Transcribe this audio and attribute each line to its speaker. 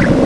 Speaker 1: you